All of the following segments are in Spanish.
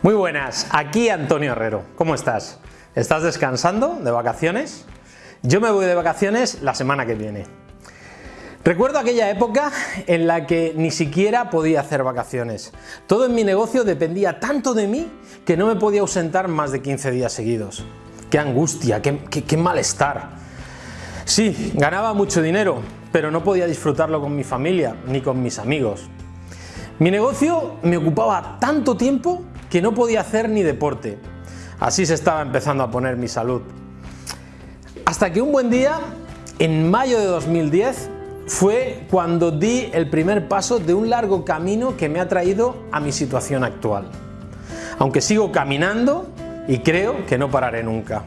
Muy buenas, aquí Antonio Herrero. ¿Cómo estás? ¿Estás descansando de vacaciones? Yo me voy de vacaciones la semana que viene. Recuerdo aquella época en la que ni siquiera podía hacer vacaciones. Todo en mi negocio dependía tanto de mí que no me podía ausentar más de 15 días seguidos. ¡Qué angustia! ¡Qué, qué malestar! Sí, ganaba mucho dinero, pero no podía disfrutarlo con mi familia ni con mis amigos. Mi negocio me ocupaba tanto tiempo que no podía hacer ni deporte. Así se estaba empezando a poner mi salud. Hasta que un buen día, en mayo de 2010, fue cuando di el primer paso de un largo camino que me ha traído a mi situación actual. Aunque sigo caminando y creo que no pararé nunca.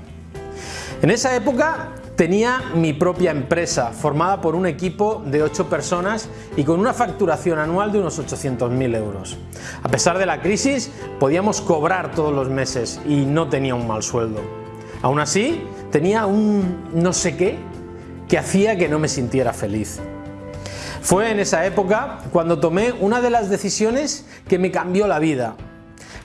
En esa época Tenía mi propia empresa formada por un equipo de 8 personas y con una facturación anual de unos 800.000 euros. A pesar de la crisis podíamos cobrar todos los meses y no tenía un mal sueldo. Aún así tenía un no sé qué que hacía que no me sintiera feliz. Fue en esa época cuando tomé una de las decisiones que me cambió la vida.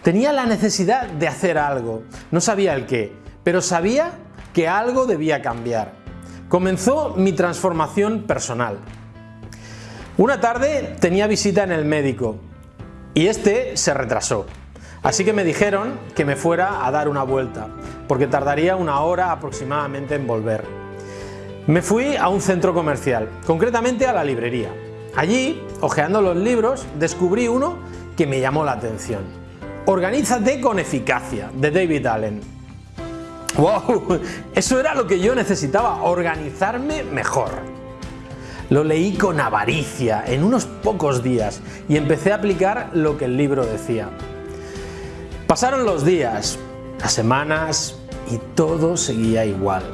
Tenía la necesidad de hacer algo, no sabía el qué, pero sabía que algo debía cambiar. Comenzó mi transformación personal. Una tarde tenía visita en el médico y este se retrasó. Así que me dijeron que me fuera a dar una vuelta, porque tardaría una hora aproximadamente en volver. Me fui a un centro comercial, concretamente a la librería. Allí, hojeando los libros, descubrí uno que me llamó la atención. Organízate con eficacia, de David Allen. ¡Wow! Eso era lo que yo necesitaba, organizarme mejor. Lo leí con avaricia en unos pocos días y empecé a aplicar lo que el libro decía. Pasaron los días, las semanas y todo seguía igual.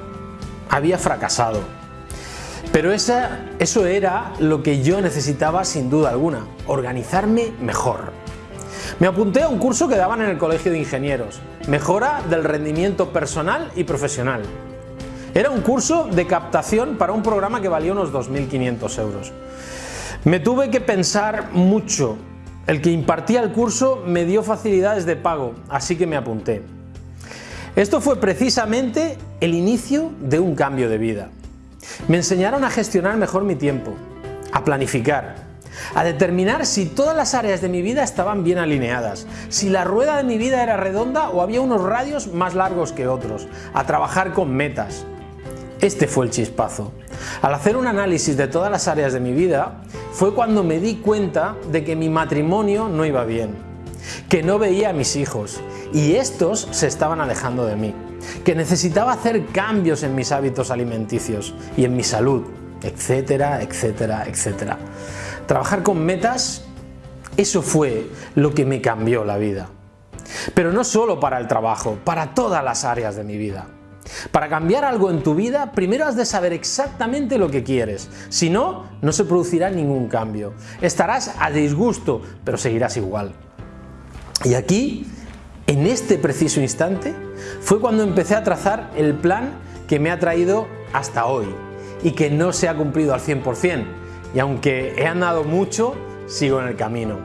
Había fracasado. Pero eso era lo que yo necesitaba sin duda alguna, organizarme mejor. Me apunté a un curso que daban en el Colegio de Ingenieros, Mejora del rendimiento personal y profesional. Era un curso de captación para un programa que valía unos 2.500 euros. Me tuve que pensar mucho. El que impartía el curso me dio facilidades de pago, así que me apunté. Esto fue precisamente el inicio de un cambio de vida. Me enseñaron a gestionar mejor mi tiempo, a planificar, a determinar si todas las áreas de mi vida estaban bien alineadas, si la rueda de mi vida era redonda o había unos radios más largos que otros, a trabajar con metas. Este fue el chispazo. Al hacer un análisis de todas las áreas de mi vida, fue cuando me di cuenta de que mi matrimonio no iba bien, que no veía a mis hijos y estos se estaban alejando de mí, que necesitaba hacer cambios en mis hábitos alimenticios y en mi salud, etcétera, etcétera, etcétera. Trabajar con metas, eso fue lo que me cambió la vida. Pero no solo para el trabajo, para todas las áreas de mi vida. Para cambiar algo en tu vida, primero has de saber exactamente lo que quieres. Si no, no se producirá ningún cambio. Estarás a disgusto, pero seguirás igual. Y aquí, en este preciso instante, fue cuando empecé a trazar el plan que me ha traído hasta hoy y que no se ha cumplido al 100%, y aunque he andado mucho, sigo en el camino.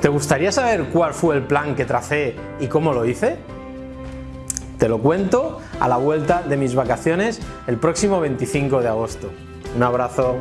¿Te gustaría saber cuál fue el plan que tracé y cómo lo hice? Te lo cuento a la vuelta de mis vacaciones el próximo 25 de agosto. Un abrazo.